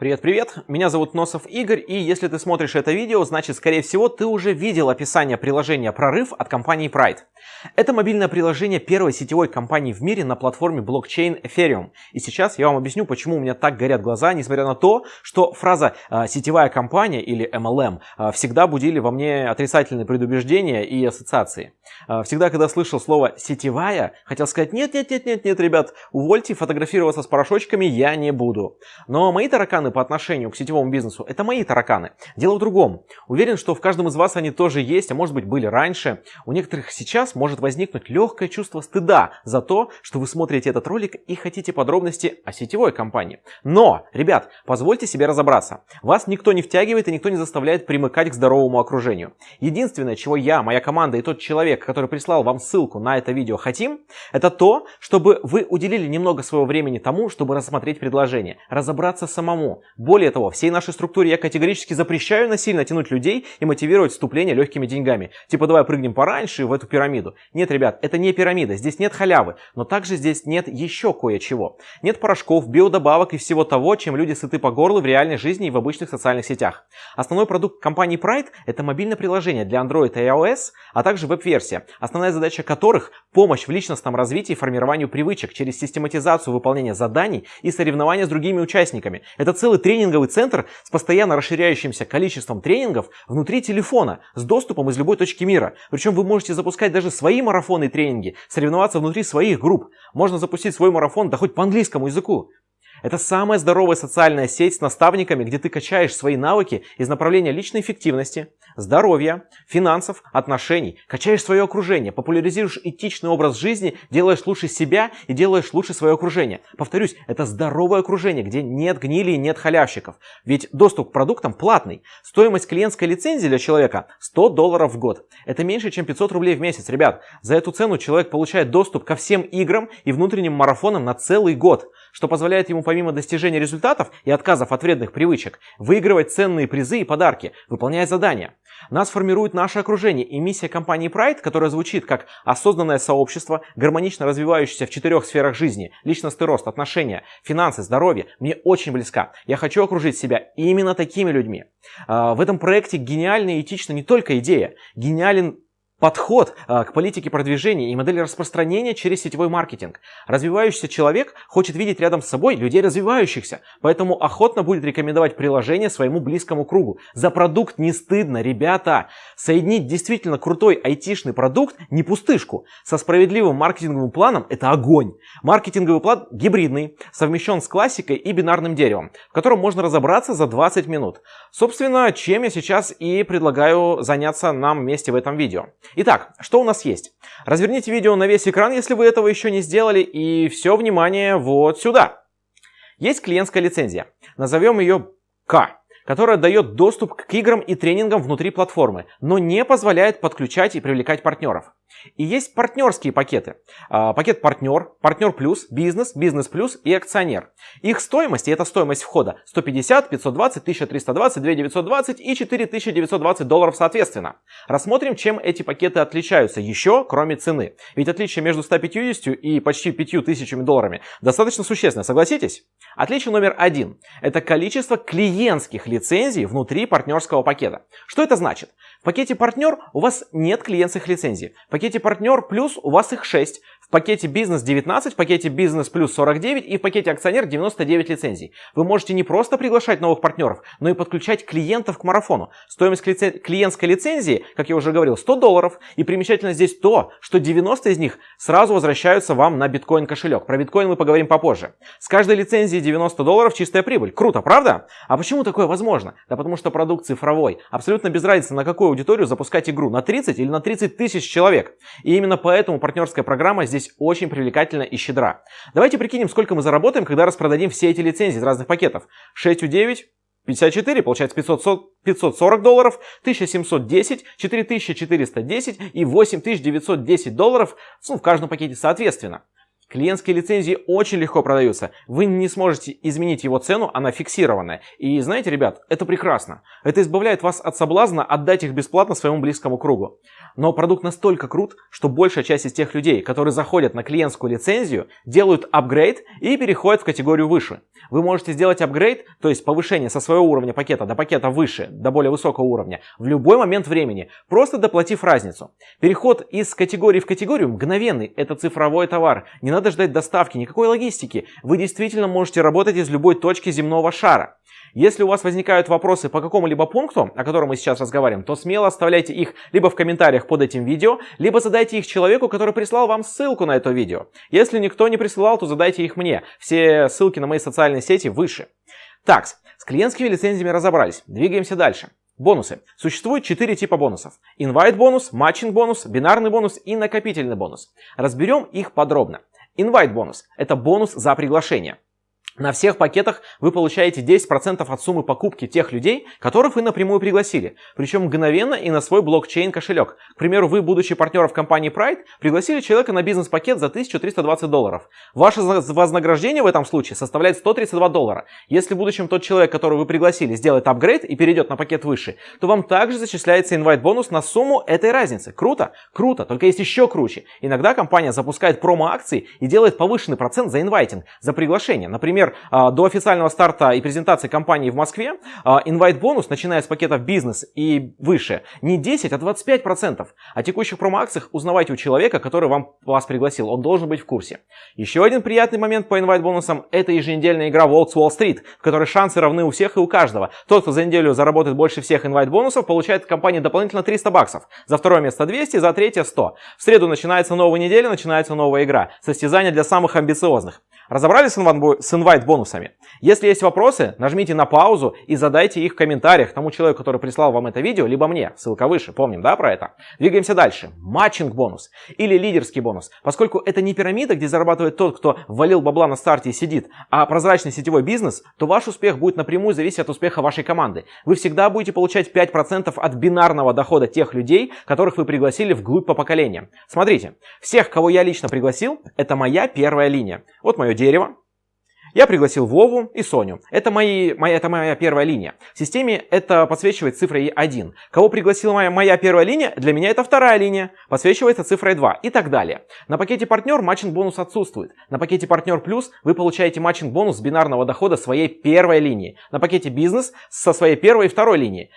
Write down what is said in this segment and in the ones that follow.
Привет-привет, меня зовут Носов Игорь, и если ты смотришь это видео, значит, скорее всего, ты уже видел описание приложения «Прорыв» от компании Pride. Это мобильное приложение первой сетевой компании в мире на платформе блокчейн Ethereum. И сейчас я вам объясню, почему у меня так горят глаза, несмотря на то, что фраза э, «сетевая компания» или MLM э, всегда будили во мне отрицательные предубеждения и ассоциации. Э, всегда, когда слышал слово «сетевая», хотел сказать «нет-нет-нет-нет-нет, ребят, увольте, фотографироваться с порошочками я не буду». Но мои тараканы тараканы по отношению к сетевому бизнесу, это мои тараканы. Дело в другом. Уверен, что в каждом из вас они тоже есть, а может быть были раньше. У некоторых сейчас может возникнуть легкое чувство стыда за то, что вы смотрите этот ролик и хотите подробности о сетевой компании. Но, ребят, позвольте себе разобраться. Вас никто не втягивает и никто не заставляет примыкать к здоровому окружению. Единственное, чего я, моя команда и тот человек, который прислал вам ссылку на это видео хотим, это то, чтобы вы уделили немного своего времени тому, чтобы рассмотреть предложение, разобраться самому, более того, всей нашей структуре я категорически запрещаю насильно тянуть людей и мотивировать вступление легкими деньгами. Типа давай прыгнем пораньше в эту пирамиду. Нет, ребят, это не пирамида, здесь нет халявы, но также здесь нет еще кое-чего. Нет порошков, биодобавок и всего того, чем люди сыты по горлу в реальной жизни и в обычных социальных сетях. Основной продукт компании Pride – это мобильное приложение для Android и iOS, а также веб-версия, основная задача которых – помощь в личностном развитии и формированию привычек через систематизацию выполнения заданий и соревнования с другими участниками. Это целый тренинговый центр с постоянно расширяющимся количеством тренингов внутри телефона с доступом из любой точки мира. Причем вы можете запускать даже свои марафоны и тренинги, соревноваться внутри своих групп. Можно запустить свой марафон, да хоть по английскому языку. Это самая здоровая социальная сеть с наставниками, где ты качаешь свои навыки из направления личной эффективности, здоровья, финансов, отношений, качаешь свое окружение, популяризируешь этичный образ жизни, делаешь лучше себя и делаешь лучше свое окружение. Повторюсь, это здоровое окружение, где нет гнили и нет халявщиков. Ведь доступ к продуктам платный. Стоимость клиентской лицензии для человека 100 долларов в год. Это меньше, чем 500 рублей в месяц. Ребят, за эту цену человек получает доступ ко всем играм и внутренним марафонам на целый год что позволяет ему помимо достижения результатов и отказов от вредных привычек, выигрывать ценные призы и подарки, выполняя задания. Нас формирует наше окружение и миссия компании Pride, которая звучит как осознанное сообщество, гармонично развивающееся в четырех сферах жизни, личностный рост, отношения, финансы, здоровье, мне очень близка. Я хочу окружить себя именно такими людьми. А, в этом проекте гениальна и этична не только идея, гениален подход а, к политике продвижения и модели распространения через сетевой маркетинг. Развивающийся человек хочет видеть рядом с собой людей развивающихся, поэтому охотно будет рекомендовать приложение своему близкому кругу. За продукт не стыдно, ребята. Соединить действительно крутой айтишный продукт, не пустышку, со справедливым маркетинговым планом – это огонь. Маркетинговый план гибридный, совмещен с классикой и бинарным деревом, в котором можно разобраться за 20 минут. Собственно, чем я сейчас и предлагаю заняться нам вместе в этом видео. Итак, что у нас есть? Разверните видео на весь экран, если вы этого еще не сделали, и все внимание вот сюда. Есть клиентская лицензия. Назовем ее К которая дает доступ к играм и тренингам внутри платформы, но не позволяет подключать и привлекать партнеров. И есть партнерские пакеты. А, пакет партнер, партнер плюс, бизнес, бизнес плюс и акционер. Их стоимость, и это стоимость входа, 150, 520, 1320, 2920 и 4920 долларов соответственно. Рассмотрим, чем эти пакеты отличаются еще, кроме цены. Ведь отличие между 150 и почти 5000 долларами достаточно существенное, согласитесь? Отличие номер один – это количество клиентских лицензий внутри партнерского пакета. Что это значит? В пакете партнер у вас нет клиентских лицензий. Пакете партнер плюс у вас их 6. В пакете бизнес 19, в пакете бизнес плюс 49 и в пакете акционер 99 лицензий. Вы можете не просто приглашать новых партнеров, но и подключать клиентов к марафону. Стоимость клиентской лицензии, как я уже говорил, 100 долларов. И примечательно здесь то, что 90 из них сразу возвращаются вам на биткоин кошелек. Про биткоин мы поговорим попозже. С каждой лицензии 90 долларов чистая прибыль. Круто, правда? А почему такое возможно? Да потому что продукт цифровой. Абсолютно без разницы, на какую аудиторию запускать игру. На 30 или на 30 тысяч человек. И именно поэтому партнерская программа здесь здесь очень привлекательна и щедра. Давайте прикинем, сколько мы заработаем, когда распродадим все эти лицензии из разных пакетов. 6 у 9, 54, получается 500, 540 долларов, 1710, 4410 и 8910 долларов ну, в каждом пакете соответственно. Клиентские лицензии очень легко продаются. Вы не сможете изменить его цену, она фиксированная. И знаете, ребят, это прекрасно. Это избавляет вас от соблазна отдать их бесплатно своему близкому кругу. Но продукт настолько крут, что большая часть из тех людей, которые заходят на клиентскую лицензию, делают апгрейд и переходят в категорию выше. Вы можете сделать апгрейд, то есть повышение со своего уровня пакета до пакета выше, до более высокого уровня, в любой момент времени, просто доплатив разницу. Переход из категории в категорию мгновенный, это цифровой товар, не надо ждать доставки, никакой логистики. Вы действительно можете работать из любой точки земного шара. Если у вас возникают вопросы по какому-либо пункту, о котором мы сейчас разговариваем, то смело оставляйте их либо в комментариях под этим видео, либо задайте их человеку, который прислал вам ссылку на это видео. Если никто не присылал, то задайте их мне. Все ссылки на мои социальные сети выше. Так, с клиентскими лицензиями разобрались. Двигаемся дальше. Бонусы. Существует 4 типа бонусов. Invite бонус, matching бонус, бинарный бонус и накопительный бонус. Разберем их подробно. Invite бонус – это бонус за приглашение. На всех пакетах вы получаете 10% от суммы покупки тех людей, которых вы напрямую пригласили, причем мгновенно и на свой блокчейн кошелек. К примеру, вы, будучи партнером компании Pride, пригласили человека на бизнес-пакет за 1320 долларов. Ваше вознаграждение в этом случае составляет 132 доллара. Если в будущем тот человек, которого вы пригласили, сделает апгрейд и перейдет на пакет выше, то вам также зачисляется invite-бонус на сумму этой разницы. Круто? Круто, только есть еще круче. Иногда компания запускает промо-акции и делает повышенный процент за инвайтинг, за приглашение. Например, а, до официального старта и презентации компании в Москве инвайт-бонус, начиная с пакетов бизнес и выше, не 10, а 25%. О текущих промо-акциях узнавайте у человека, который вам, вас пригласил. Он должен быть в курсе. Еще один приятный момент по инвайт-бонусам – это еженедельная игра Волкс Wall Street, в которой шансы равны у всех и у каждого. Тот, кто за неделю заработает больше всех инвайт-бонусов, получает от компании дополнительно 300 баксов. За второе место 200, за третье 100. В среду начинается новая неделя, начинается новая игра. Состязание для самых амбициозных. Разобрались с инвайт-бонусами? Если есть вопросы, нажмите на паузу и задайте их в комментариях тому человеку, который прислал вам это видео, либо мне. Ссылка выше, помним, да, про это? Двигаемся дальше. Матчинг бонус или лидерский бонус. Поскольку это не пирамида, где зарабатывает тот, кто валил бабла на старте и сидит, а прозрачный сетевой бизнес, то ваш успех будет напрямую зависеть от успеха вашей команды. Вы всегда будете получать 5% от бинарного дохода тех людей, которых вы пригласили вглубь по поколениям. Смотрите, всех, кого я лично пригласил, это моя первая линия. Вот мое дерево. Я пригласил Вову и Соню. Это, мои, моя, это моя первая линия. В системе это подсвечивает цифрой 1. Кого пригласила моя, моя первая линия, для меня это вторая линия. Подсвечивается цифрой 2 и так далее. На пакете партнер matching бонус отсутствует. На пакете партнер плюс вы получаете matching бонус бинарного дохода своей первой линии. На пакете бизнес со своей первой и второй линии.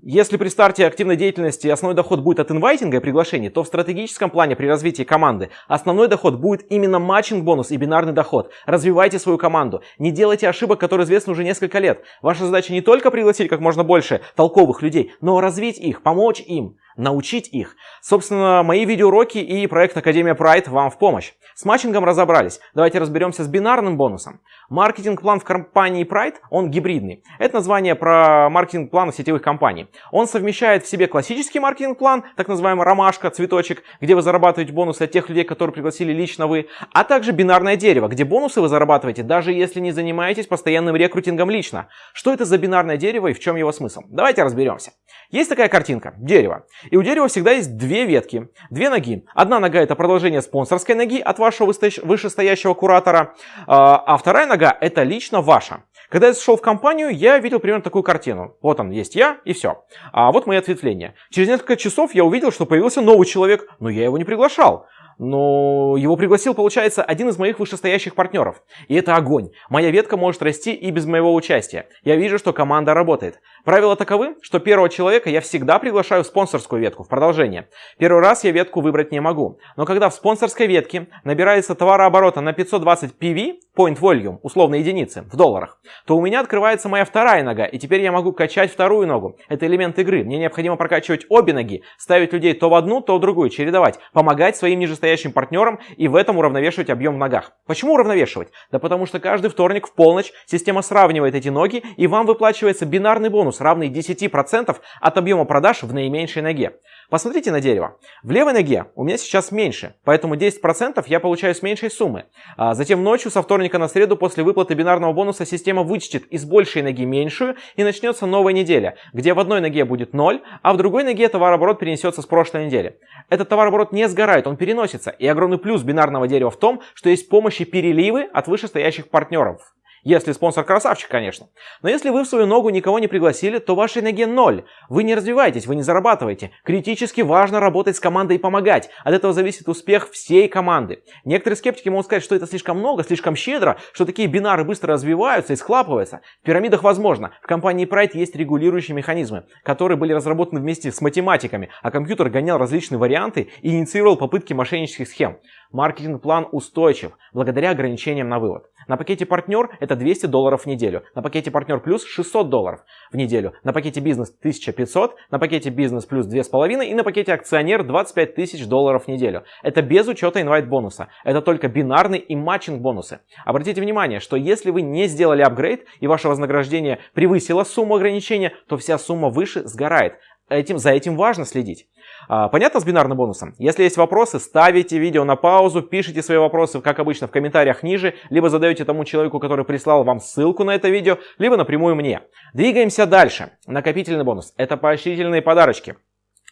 Если при старте активной деятельности основной доход будет от инвайтинга и приглашений, то в стратегическом плане при развитии команды основной доход будет именно матчинг бонус и бинарный доход. Развивайте свою команду. Не делайте ошибок, которые известны уже несколько лет. Ваша задача не только пригласить как можно больше толковых людей, но развить их, помочь им научить их. Собственно, мои видеоуроки и проект Академия Pride вам в помощь. С матчингом разобрались. Давайте разберемся с бинарным бонусом. Маркетинг-план в компании Pride, он гибридный. Это название про маркетинг-план сетевых компаний. Он совмещает в себе классический маркетинг-план, так называемый ромашка, цветочек, где вы зарабатываете бонусы от тех людей, которые пригласили лично вы, а также бинарное дерево, где бонусы вы зарабатываете, даже если не занимаетесь постоянным рекрутингом лично. Что это за бинарное дерево и в чем его смысл? Давайте разберемся. Есть такая картинка, дерево. И у дерева всегда есть две ветки, две ноги. Одна нога это продолжение спонсорской ноги от вашего вышестоящего куратора, а, а вторая нога это лично ваша. Когда я зашел в компанию, я видел примерно такую картину. Вот он, есть я и все. А вот мои ответвления. Через несколько часов я увидел, что появился новый человек, но я его не приглашал. Но его пригласил, получается, один из моих вышестоящих партнеров. И это огонь. Моя ветка может расти и без моего участия. Я вижу, что команда работает. Правила таковы, что первого человека я всегда приглашаю в спонсорскую ветку, в продолжение. Первый раз я ветку выбрать не могу. Но когда в спонсорской ветке набирается товарооборота на 520 PV, point volume, условно единицы, в долларах, то у меня открывается моя вторая нога, и теперь я могу качать вторую ногу. Это элемент игры. Мне необходимо прокачивать обе ноги, ставить людей то в одну, то в другую, чередовать, помогать своим нижестоящим партнерам и в этом уравновешивать объем в ногах. Почему уравновешивать? Да потому что каждый вторник в полночь система сравнивает эти ноги, и вам выплачивается бинарный бонус, равный 10% от объема продаж в наименьшей ноге. Посмотрите на дерево. В левой ноге у меня сейчас меньше, поэтому 10% я получаю с меньшей суммы. А затем ночью со вторника на среду после выплаты бинарного бонуса система вычтет из большей ноги меньшую и начнется новая неделя, где в одной ноге будет 0, а в другой ноге товарооборот перенесется с прошлой недели. Этот товарооборот не сгорает, он переносится. И огромный плюс бинарного дерева в том, что есть помощь и переливы от вышестоящих партнеров. Если спонсор красавчик, конечно. Но если вы в свою ногу никого не пригласили, то вашей ноге ноль. Вы не развиваетесь, вы не зарабатываете. Критически важно работать с командой и помогать. От этого зависит успех всей команды. Некоторые скептики могут сказать, что это слишком много, слишком щедро, что такие бинары быстро развиваются и склапываются. В пирамидах возможно. В компании Pride есть регулирующие механизмы, которые были разработаны вместе с математиками, а компьютер гонял различные варианты и инициировал попытки мошеннических схем. Маркетинг-план устойчив, благодаря ограничениям на вывод. На пакете партнер это 200 долларов в неделю, на пакете партнер плюс 600 долларов в неделю, на пакете бизнес 1500, на пакете бизнес плюс 2500 и на пакете акционер 25 тысяч долларов в неделю. Это без учета инвайт бонуса, это только бинарный и матчинг бонусы. Обратите внимание, что если вы не сделали апгрейд и ваше вознаграждение превысило сумму ограничения, то вся сумма выше сгорает. Этим, за этим важно следить. А, понятно с бинарным бонусом? Если есть вопросы, ставите видео на паузу, пишите свои вопросы, как обычно, в комментариях ниже, либо задаете тому человеку, который прислал вам ссылку на это видео, либо напрямую мне. Двигаемся дальше. Накопительный бонус. Это поощрительные подарочки.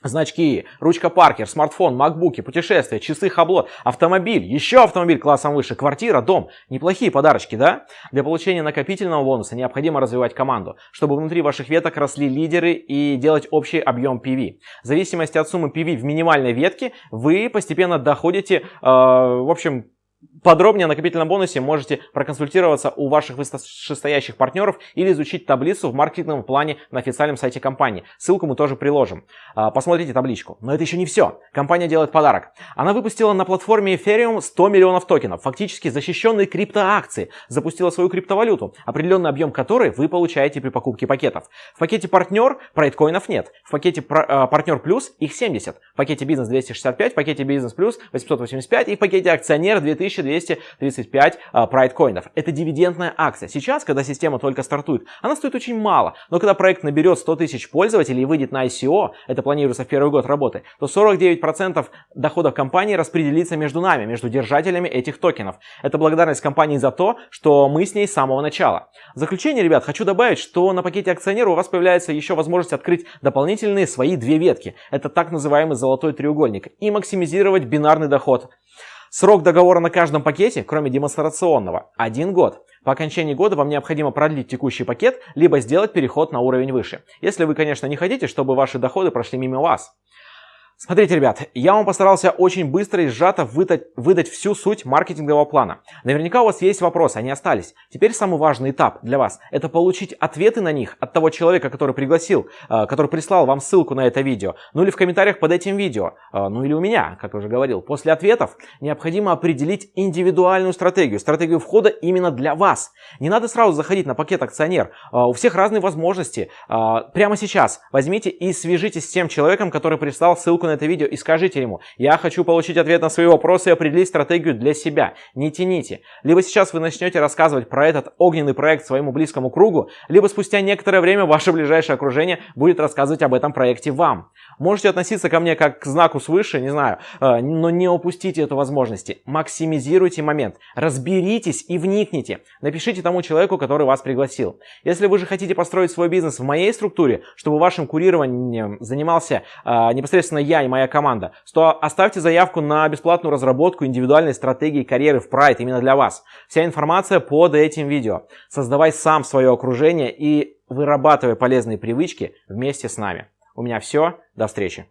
Значки, ручка Паркер, смартфон, макбуки, путешествия, часы Хаблот, автомобиль, еще автомобиль классом выше, квартира, дом. Неплохие подарочки, да? Для получения накопительного бонуса необходимо развивать команду, чтобы внутри ваших веток росли лидеры и делать общий объем PV. В зависимости от суммы PV в минимальной ветке вы постепенно доходите, э, в общем, Подробнее о накопительном бонусе можете проконсультироваться у ваших вышестоящих партнеров или изучить таблицу в маркетинговом плане на официальном сайте компании. Ссылку мы тоже приложим. А, посмотрите табличку. Но это еще не все. Компания делает подарок. Она выпустила на платформе Ethereum 100 миллионов токенов, фактически защищенные криптоакции. Запустила свою криптовалюту, определенный объем которой вы получаете при покупке пакетов. В пакете партнер прайткоинов нет. В пакете а, партнер плюс их 70. В пакете бизнес 265, в пакете бизнес плюс 885 и в пакете акционер 2000 1235 а, Pride коинов. Это дивидендная акция. Сейчас, когда система только стартует, она стоит очень мало. Но когда проект наберет 100 тысяч пользователей и выйдет на ICO, это планируется в первый год работы, то 49% доходов компании распределится между нами, между держателями этих токенов. Это благодарность компании за то, что мы с ней с самого начала. В заключение, ребят, хочу добавить, что на пакете акционера у вас появляется еще возможность открыть дополнительные свои две ветки. Это так называемый золотой треугольник. И максимизировать бинарный доход. Срок договора на каждом пакете, кроме демонстрационного, один год. По окончании года вам необходимо продлить текущий пакет, либо сделать переход на уровень выше. Если вы, конечно, не хотите, чтобы ваши доходы прошли мимо вас. Смотрите, ребят, я вам постарался очень быстро и сжато выдать, выдать всю суть маркетингового плана. Наверняка у вас есть вопросы, они остались. Теперь самый важный этап для вас – это получить ответы на них от того человека, который пригласил, э, который прислал вам ссылку на это видео, ну или в комментариях под этим видео, э, ну или у меня, как я уже говорил. После ответов необходимо определить индивидуальную стратегию, стратегию входа именно для вас. Не надо сразу заходить на пакет акционер, э, у всех разные возможности. Прямо сейчас возьмите и свяжитесь с тем человеком, который прислал ссылку на это видео и скажите ему, я хочу получить ответ на свои вопросы и определить стратегию для себя. Не тяните. Либо сейчас вы начнете рассказывать про этот огненный проект своему близкому кругу, либо спустя некоторое время ваше ближайшее окружение будет рассказывать об этом проекте вам. Можете относиться ко мне как к знаку свыше, не знаю, э, но не упустите эту возможность. Максимизируйте момент, разберитесь и вникните. Напишите тому человеку, который вас пригласил. Если вы же хотите построить свой бизнес в моей структуре, чтобы вашим курированием занимался э, непосредственно я и моя команда, то оставьте заявку на бесплатную разработку индивидуальной стратегии карьеры в Pride именно для вас. Вся информация под этим видео. Создавай сам свое окружение и вырабатывай полезные привычки вместе с нами. У меня все. До встречи.